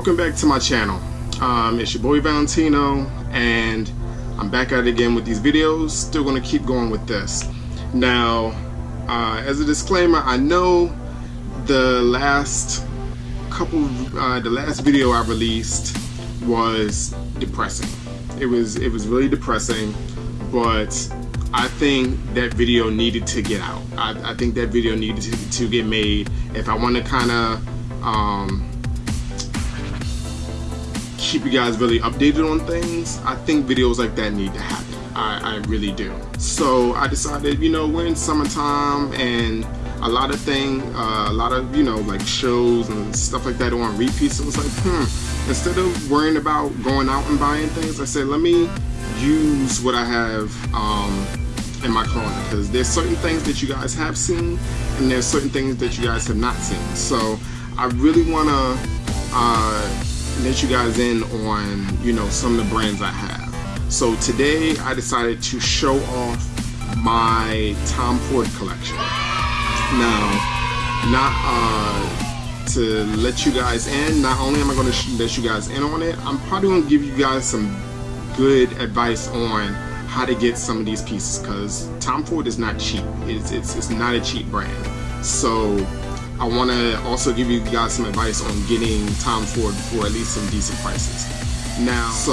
Welcome back to my channel. Um, it's your boy Valentino and I'm back at it again with these videos. Still gonna keep going with this. Now, uh, as a disclaimer, I know the last couple, uh, the last video I released was depressing. It was, it was really depressing, but I think that video needed to get out. I, I think that video needed to, to, get made. If I want to kind of um, keep you guys really updated on things, I think videos like that need to happen. I, I really do. So I decided, you know, we're in summertime and a lot of thing, uh, a lot of, you know, like shows and stuff like that on repeat. So it was like, hmm, instead of worrying about going out and buying things, I said, let me use what I have um, in my closet because there's certain things that you guys have seen and there's certain things that you guys have not seen so I really want to uh, let you guys in on you know some of the brands I have so today I decided to show off my Tom Ford collection now not uh, to let you guys in not only am I going to let you guys in on it I'm probably going to give you guys some good advice on how to get some of these pieces because Tom Ford is not cheap. It's, it's, it's not a cheap brand. So I want to also give you guys some advice on getting Tom Ford for at least some decent prices. Now, so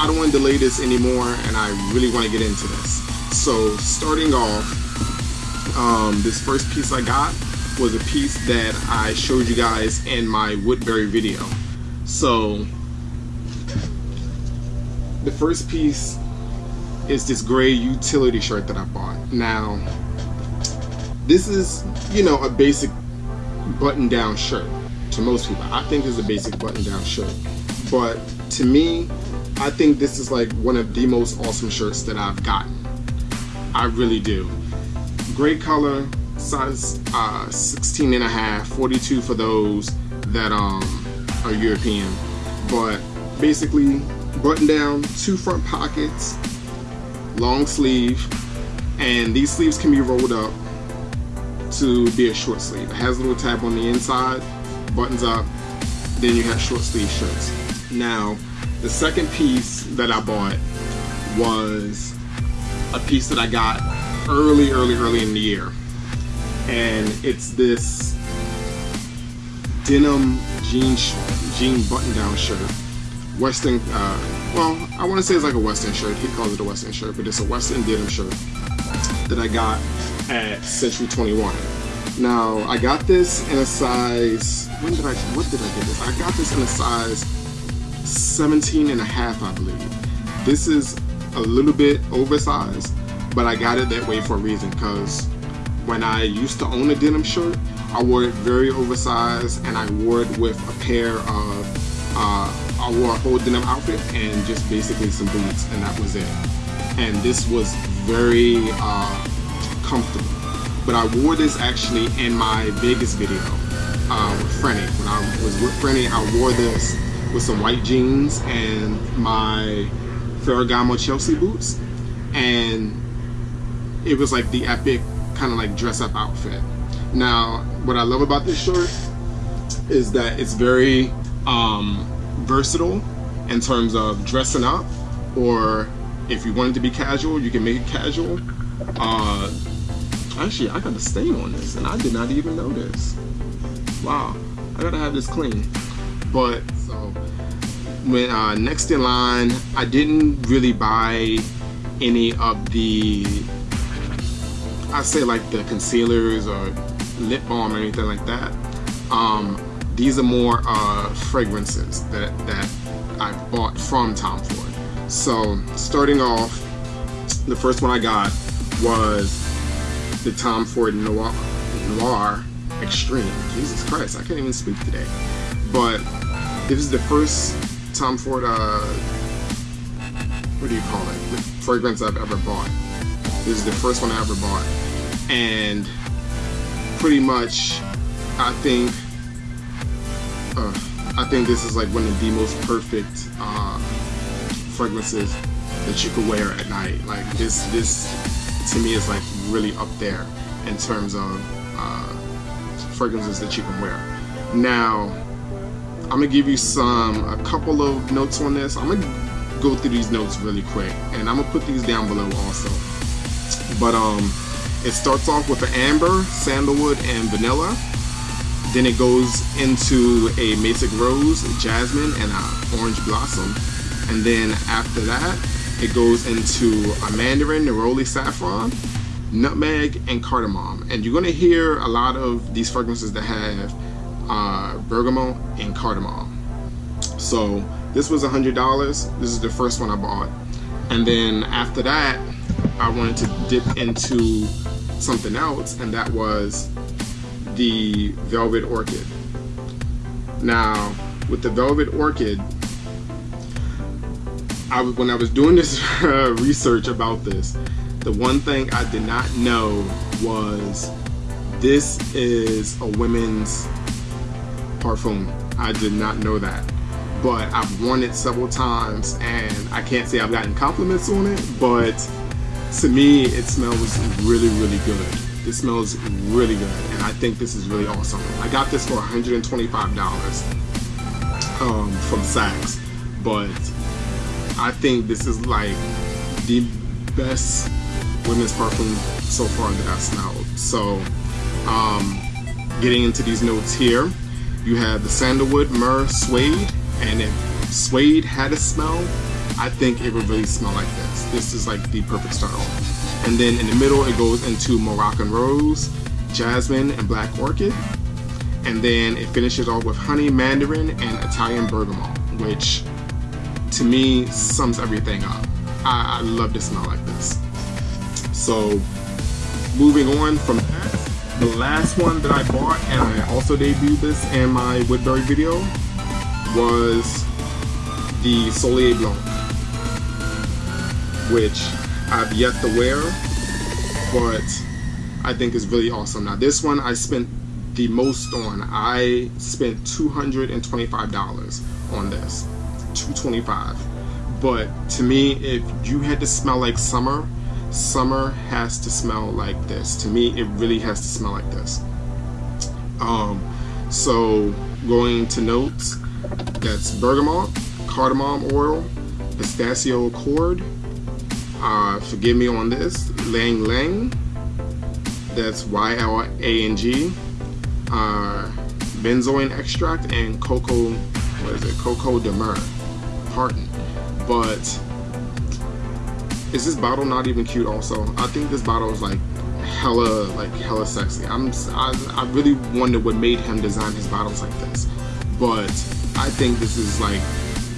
I don't want to delay this anymore and I really want to get into this. So starting off, um, this first piece I got was a piece that I showed you guys in my Woodbury video. So the first piece is this gray utility shirt that I bought. Now, this is, you know, a basic button-down shirt to most people. I think it's a basic button-down shirt. But to me, I think this is like one of the most awesome shirts that I've gotten. I really do. Great color, size uh, 16 and a half, 42 for those that um, are European. But basically, button down, two front pockets, long sleeve and these sleeves can be rolled up to be a short sleeve. It has a little tab on the inside, buttons up, then you have short sleeve shirts. Now, the second piece that I bought was a piece that I got early, early, early in the year. And it's this denim jean, jean button-down shirt. Western, uh, well, I want to say it's like a Western shirt. He calls it a Western shirt, but it's a Western denim shirt that I got at Century 21. Now, I got this in a size, when did I, what did I get this? I got this in a size 17 and a half, I believe. This is a little bit oversized, but I got it that way for a reason, because when I used to own a denim shirt, I wore it very oversized, and I wore it with a pair of uh, I wore a whole denim outfit and just basically some boots and that was it. And this was very uh, comfortable. But I wore this actually in my Vegas video uh, with Frenny. When I was with Frenny, I wore this with some white jeans and my Ferragamo Chelsea boots. And it was like the epic kind of like dress up outfit. Now, what I love about this shirt is that it's very um, versatile in terms of dressing up or if you wanted to be casual you can make it casual uh, actually I got a stain on this and I did not even notice wow I gotta have this clean. But so when uh, next in line I didn't really buy any of the I say like the concealers or lip balm or anything like that. Um, these are more uh, fragrances that, that I bought from Tom Ford. So starting off, the first one I got was the Tom Ford Noir, Noir Extreme. Jesus Christ, I can't even speak today. But this is the first Tom Ford, uh, what do you call it? The fragrance I've ever bought. This is the first one I ever bought. And pretty much, I think uh, I think this is like one of the most perfect uh, fragrances that you could wear at night. Like this, this to me is like really up there in terms of uh, fragrances that you can wear. Now, I'm gonna give you some a couple of notes on this. I'm gonna go through these notes really quick, and I'm gonna put these down below also. But um, it starts off with an amber, sandalwood, and vanilla. Then it goes into a Mastic Rose, Jasmine, and a Orange Blossom. And then after that, it goes into a Mandarin, Neroli Saffron, Nutmeg, and Cardamom. And you're gonna hear a lot of these fragrances that have uh, bergamot and cardamom. So this was a $100. This is the first one I bought. And then after that, I wanted to dip into something else, and that was the Velvet Orchid. Now, with the Velvet Orchid, I, was when I was doing this uh, research about this, the one thing I did not know was this is a women's parfum. I did not know that. But I've worn it several times and I can't say I've gotten compliments on it, but to me it smells really, really good. It smells really good and I think this is really awesome. I got this for $125 um, from Saks, but I think this is like the best women's perfume so far that I've smelled. So um, getting into these notes here, you have the sandalwood, myrrh, suede, and if suede had a smell, I think it would really smell like this. This is like the perfect start off. And then in the middle, it goes into Moroccan rose, jasmine, and black orchid. And then it finishes off with honey, mandarin, and Italian bergamot, which to me sums everything up. I, I love to smell like this. So moving on from that, the last one that I bought, and I also debuted this in my Woodbury video, was the Soleil Blanc, which I've yet to wear, but I think is really awesome. Now this one I spent the most on. I spent $225 on this, 225 But to me, if you had to smell like summer, summer has to smell like this. To me, it really has to smell like this. Um, so going to notes, that's bergamot, cardamom oil, pistachio accord, uh, forgive me on this, Lang Lang, that's Y-L-A-N-G, uh, benzoin extract, and cocoa, what is it, coco de mer, pardon. But is this bottle not even cute also? I think this bottle is like hella, like hella sexy. I'm, I, I really wonder what made him design his bottles like this. But I think this is like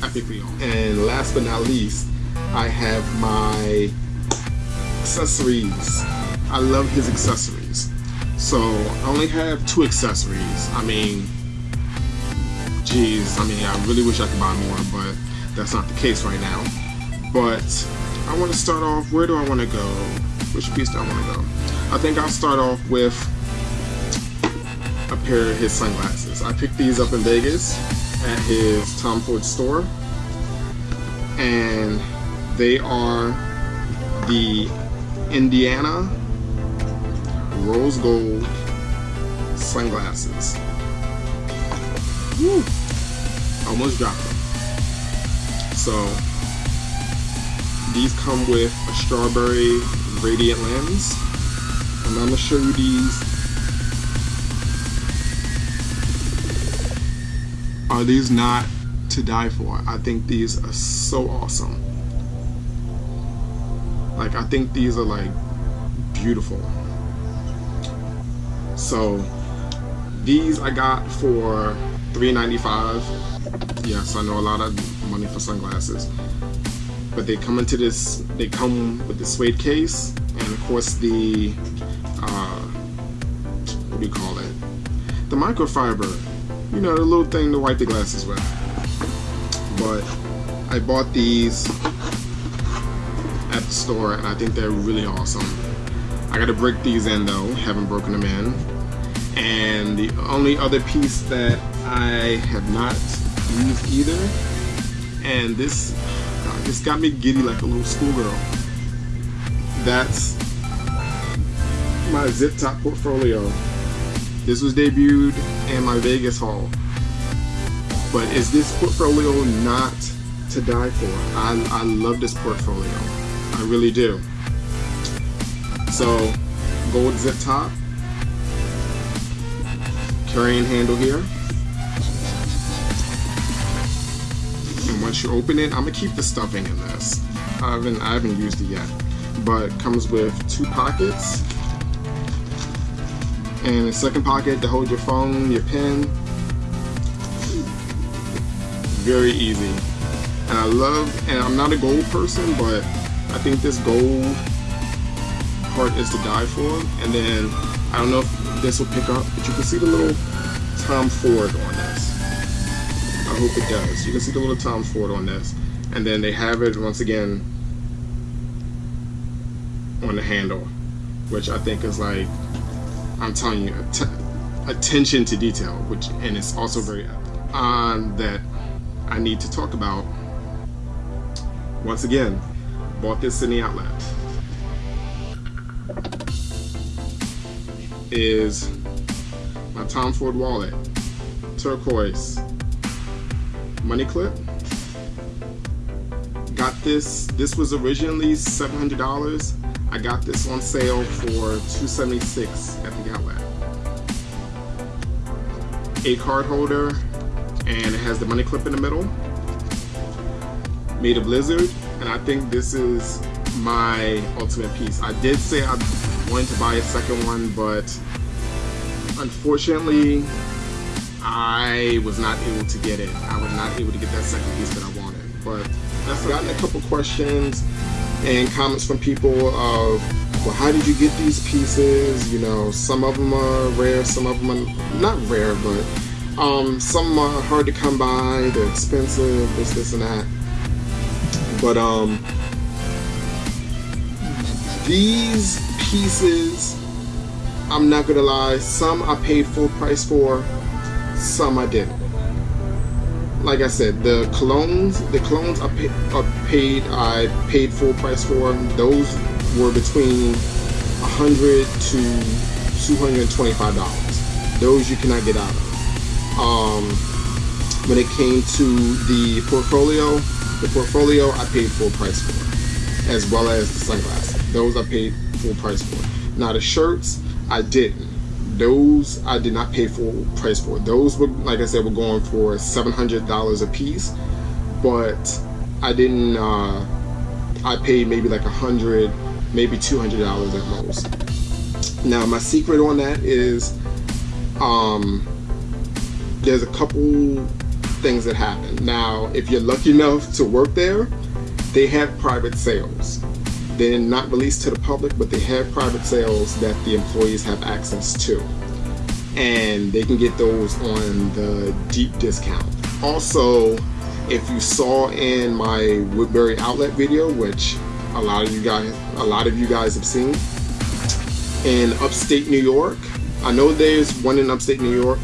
epically. And last but not least, I have my accessories. I love his accessories. So I only have two accessories. I mean, geez, I mean, I really wish I could buy more, but that's not the case right now. But I want to start off, where do I want to go? Which piece do I want to go? I think I'll start off with a pair of his sunglasses. I picked these up in Vegas at his Tom Ford store. And they are the Indiana Rose Gold sunglasses. Woo! Almost dropped them. So these come with a strawberry gradient lens. And I'm gonna show you these. Are these not to die for? I think these are so awesome. Like I think these are like beautiful. So these I got for $3.95. Yes, I know a lot of money for sunglasses but they come into this they come with the suede case and of course the uh, what do you call it? The microfiber. You know the little thing to wipe the glasses with. But I bought these at the store and I think they're really awesome. I gotta break these in though. Haven't broken them in. And the only other piece that I have not used either and this it's got me giddy like a little schoolgirl. That's my zip top portfolio. This was debuted in my Vegas haul. But is this portfolio not to die for? I, I love this portfolio. I really do. So, gold zip top, carrying handle here. Once you open it, I'm gonna keep the stuffing in this. I haven't I haven't used it yet, but it comes with two pockets and a second pocket to hold your phone, your pen. Very easy. And I love, and I'm not a gold person, but I think this gold part is to die for. And then, I don't know if this will pick up, but you can see the little Tom Ford on hope it does. You can see the little Tom Ford on this. And then they have it, once again, on the handle, which I think is like I'm telling you, attention to detail, which and it's also very um, that I need to talk about. Once again, bought this in the outlet. Is my Tom Ford wallet, turquoise, money clip. Got this, this was originally $700 I got this on sale for 276 at the outlet. A card holder and it has the money clip in the middle. Made of lizard and I think this is my ultimate piece. I did say I wanted to buy a second one but unfortunately I was not able to get it. I was not able to get that second piece that I wanted. But I've gotten a couple questions and comments from people of, well, how did you get these pieces? You know, some of them are rare, some of them are not rare, but um, some are hard to come by, they're expensive, this, this, and that. But um, these pieces, I'm not gonna lie, some I paid full price for, some I didn't like I said, the colognes, the colognes I, I paid, I paid full price for. Those were between 100 to 225 dollars. Those you cannot get out of. Um, when it came to the portfolio, the portfolio I paid full price for, as well as the sunglasses. Those I paid full price for. Now the shirts, I didn't those I did not pay full price for. Those were, like I said, were going for $700 a piece, but I didn't, uh, I paid maybe like a hundred, maybe $200 at most. Now my secret on that is, um, there's a couple things that happen. Now, if you're lucky enough to work there, they have private sales. They're not released to the public, but they have private sales that the employees have access to. And they can get those on the deep discount. Also, if you saw in my Woodbury outlet video, which a lot of you guys a lot of you guys have seen, in upstate New York, I know there's one in upstate New York,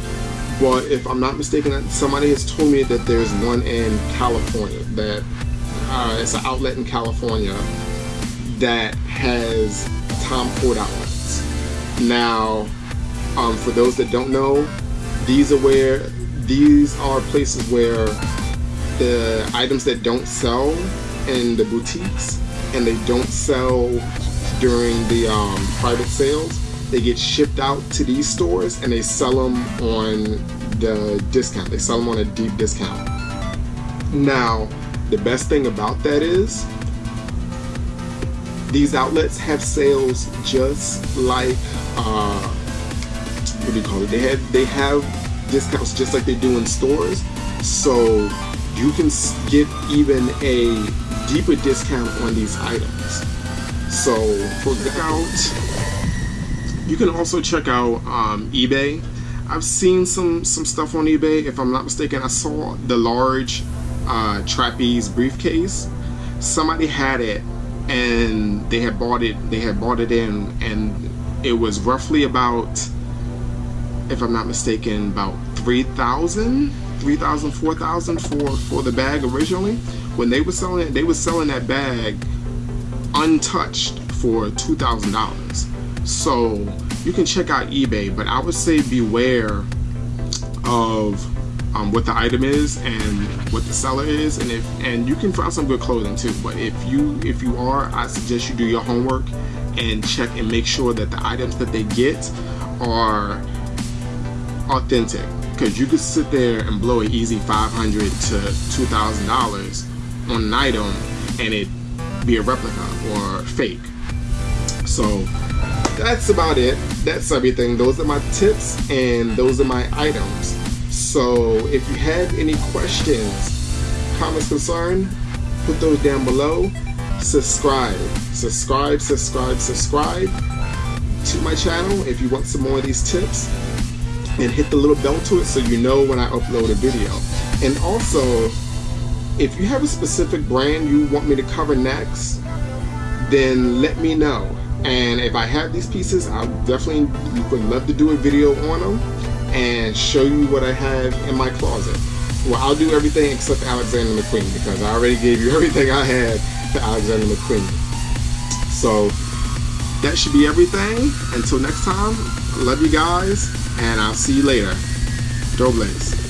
but if I'm not mistaken, somebody has told me that there's one in California, that uh, it's an outlet in California that has Tom Ford outlets. Now, um, for those that don't know, these are where these are places where the items that don't sell in the boutiques and they don't sell during the um, private sales, they get shipped out to these stores and they sell them on the discount. They sell them on a deep discount. Now, the best thing about that is these outlets have sales just like uh, what do you call it? They have they have discounts just like they do in stores, so you can get even a deeper discount on these items. So for the out, you can also check out um, eBay. I've seen some some stuff on eBay. If I'm not mistaken, I saw the large uh, trapeze briefcase. Somebody had it and they had bought it they had bought it in and it was roughly about if I'm not mistaken about 3,000 3,000 4,000 for for the bag originally. When they were selling it they were selling that bag untouched for $2,000 so you can check out eBay but I would say beware of um, what the item is and what the seller is and if and you can find some good clothing too but if you if you are I suggest you do your homework and check and make sure that the items that they get are authentic because you could sit there and blow an easy 500 to $2,000 on an item and it be a replica or fake. So that's about it. That's everything. Those are my tips and those are my items so if you have any questions, comments, concern, put those down below. Subscribe, subscribe, subscribe, subscribe to my channel if you want some more of these tips and hit the little bell to it so you know when I upload a video. And also, if you have a specific brand you want me to cover next, then let me know. And if I have these pieces, I definitely would love to do a video on them and show you what I have in my closet. Well, I'll do everything except Alexander McQueen because I already gave you everything I had to Alexander McQueen. So that should be everything. Until next time, love you guys, and I'll see you later. Dobles.